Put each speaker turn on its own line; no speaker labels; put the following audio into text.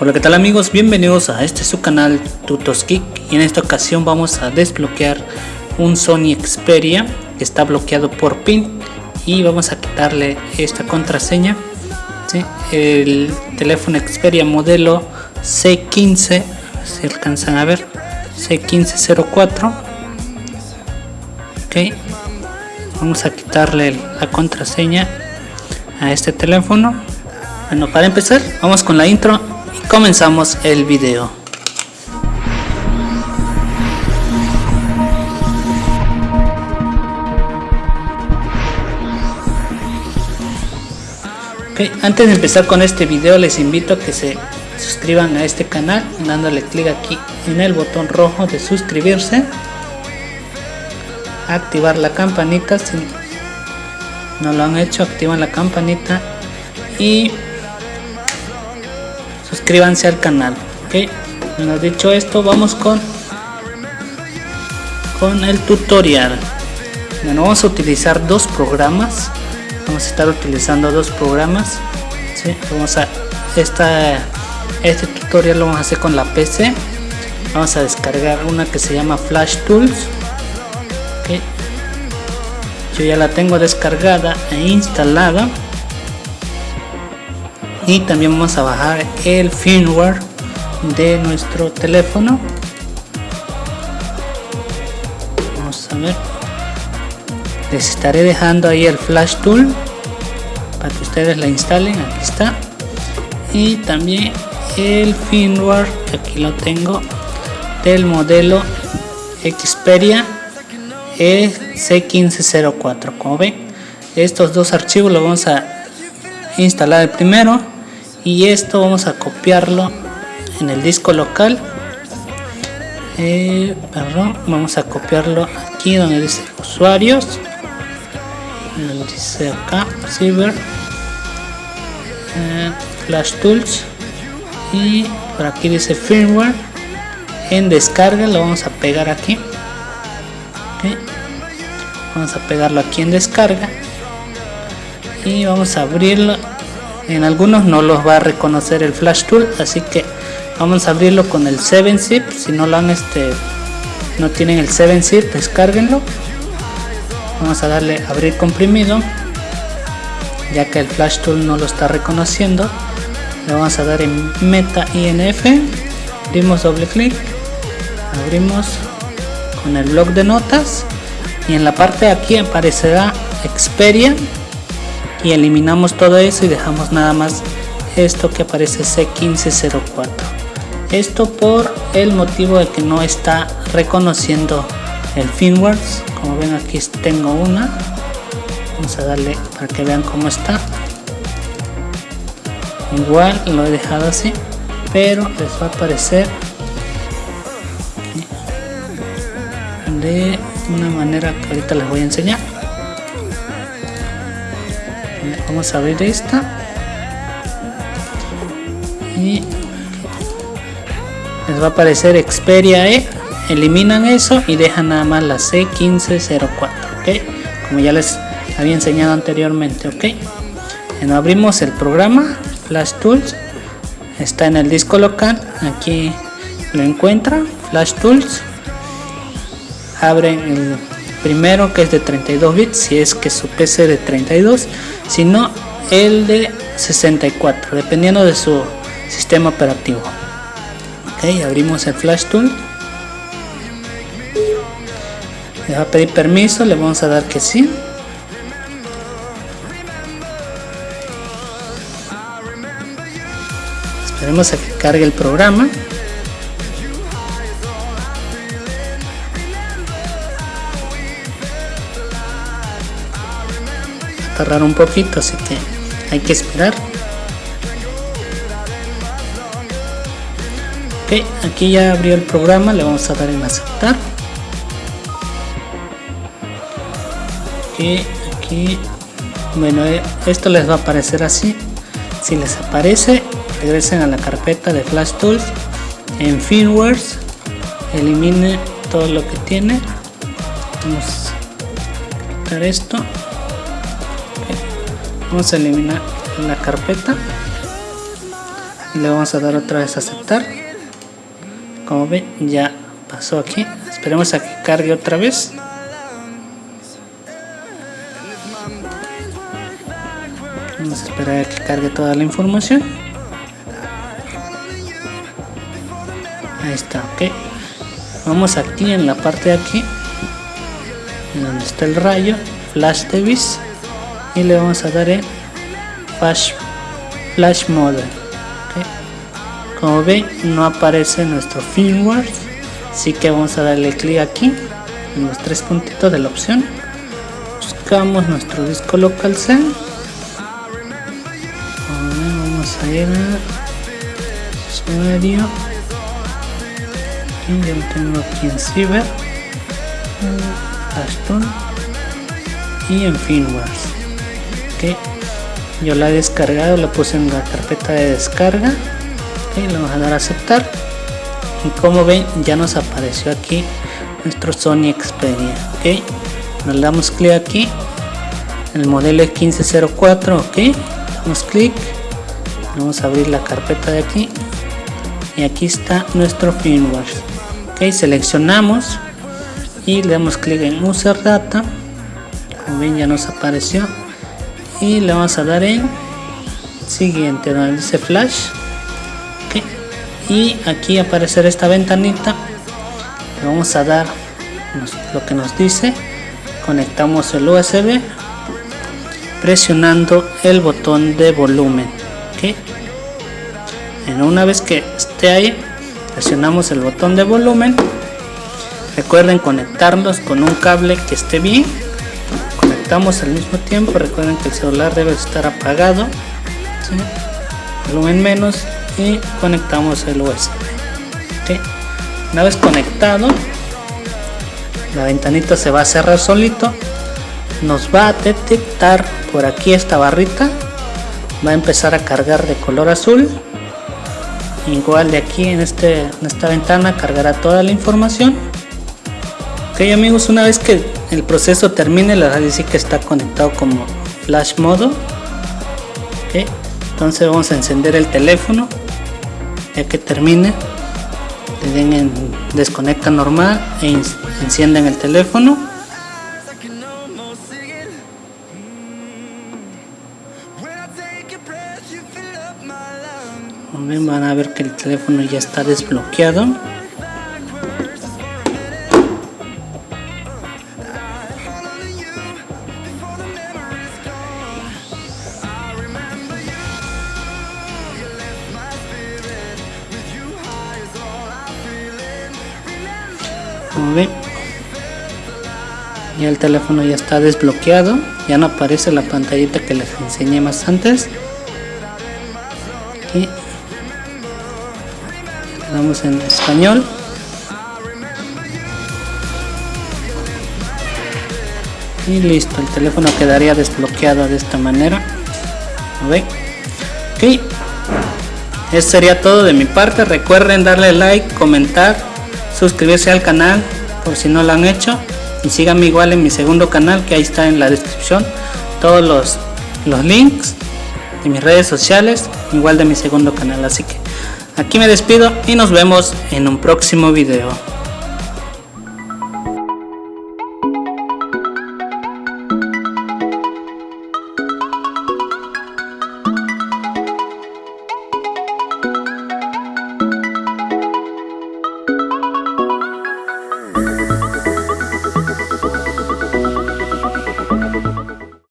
Hola qué tal amigos, bienvenidos a este su canal Tutos Geek y en esta ocasión vamos a desbloquear un Sony Xperia que está bloqueado por PIN y vamos a quitarle esta contraseña el teléfono Xperia modelo C15 si alcanzan a ver C1504 ok vamos a quitarle la contraseña a este teléfono. Bueno para empezar vamos con la intro y comenzamos el video. Antes de empezar con este video les invito a que se suscriban a este canal dándole clic aquí en el botón rojo de suscribirse activar la campanita si no lo han hecho activan la campanita y suscríbanse al canal ok bueno dicho esto vamos con con el tutorial. Bueno vamos a utilizar dos programas. Vamos a estar utilizando dos programas vamos a esta este tutorial lo vamos a hacer con la pc vamos a descargar una que se llama flash tools yo ya la tengo descargada e instalada y también vamos a bajar el firmware de nuestro teléfono. Vamos a ver. Les estaré dejando ahí el flash tool para que ustedes la instalen. Aquí está. Y también el firmware que aquí lo tengo del modelo Xperia EC1504 como ven estos dos archivos los vamos a instalar el primero y esto vamos a copiarlo en el disco local. Eh, perdón vamos a copiarlo aquí donde dice usuarios. Dice acá Silver. Eh, Flash Tools. Y por aquí dice firmware. En descarga lo vamos a pegar aquí. Vamos a pegarlo aquí en descarga. Y vamos a abrirlo en algunos no los va a reconocer el flash tool así que vamos a abrirlo con el 7-zip si no lo han este no tienen el 7-zip descárguenlo. Vamos a darle abrir comprimido ya que el flash tool no lo está reconociendo. Le vamos a dar en meta inf abrimos doble clic abrimos con el blog de notas y en la parte de aquí aparecerá Xperia y eliminamos todo eso y dejamos nada más esto que aparece C1504 esto por el motivo de que no está reconociendo el firmware como ven aquí tengo una. Vamos a darle para que vean cómo está. Igual lo he dejado así pero les va a aparecer de una manera que ahorita les voy a enseñar vamos a abrir esta. Y les va a aparecer Xperia E. Eliminan eso y dejan nada más la C1504 ok como ya les había enseñado anteriormente ok bueno, abrimos el programa. Flash Tools. Está en el disco local. Aquí lo encuentran Flash Tools. Abren el primero que es de 32 bits si es que su PC de 32 si no el de 64 dependiendo de su sistema operativo. Ok abrimos el flash tool. Le va a pedir permiso le vamos a dar que sí. Esperemos a que cargue el programa tardar un poquito así que hay que esperar. Ok aquí ya abrió el programa le vamos a dar en aceptar. Y aquí bueno eh, esto les va a aparecer así. Si les aparece regresen a la carpeta de flash tools en firmwares elimine todo lo que tiene. Vamos a quitar esto vamos a eliminar la carpeta. Y le vamos a dar otra vez a aceptar. Como ven ya pasó aquí. Esperemos a que cargue otra vez. Vamos a esperar a que cargue toda la información. Ahí está ok. Vamos aquí en la parte de aquí donde está el rayo flash device y le vamos a dar en flash flash mode como ven no aparece nuestro firmware así que vamos a darle clic aquí en los tres puntitos de la opción. Buscamos nuestro disco local cell. Vamos a ir a usuario. Y ya lo tengo aquí en Cyber Ashton y en firmware yo la he descargado la puse en la carpeta de descarga y le vamos a dar a aceptar. Y como ven ya nos apareció aquí nuestro Sony Xperia ok nos damos clic aquí el modelo es 1504 ok damos clic vamos a abrir la carpeta de aquí y aquí está nuestro firmware ok seleccionamos y le damos clic en user data. Como ven ya nos apareció y le vamos a dar en siguiente donde dice flash. Y aquí aparecerá esta ventanita. Le vamos a dar lo que nos dice. Conectamos el USB presionando el botón de volumen. ¿okay? una vez que esté ahí presionamos el botón de volumen. Recuerden conectarlos con un cable que esté bien conectamos al mismo tiempo. Recuerden que el celular debe estar apagado volumen menos y conectamos el USB una vez conectado la ventanita se va a cerrar solito nos va a detectar por aquí esta barrita va a empezar a cargar de color azul igual de aquí en, este, en esta ventana cargará toda la información. Ok amigos una vez que el proceso termine le va a decir que está conectado como flash modo entonces vamos a encender el teléfono ya que termine le desconecta normal e encienden el teléfono. Van a ver que el teléfono ya está desbloqueado como ven ya el teléfono ya está desbloqueado. Ya no aparece la pantallita que les enseñé más antes. Y damos en español. Y listo el teléfono quedaría desbloqueado de esta manera. Ok. Eso sería todo de mi parte. Recuerden darle like comentar suscribirse al canal por si no lo han hecho. Y síganme igual en mi segundo canal que ahí está en la descripción todos los, los links de mis redes sociales igual de mi segundo canal. Así que aquí me despido y nos vemos en un próximo video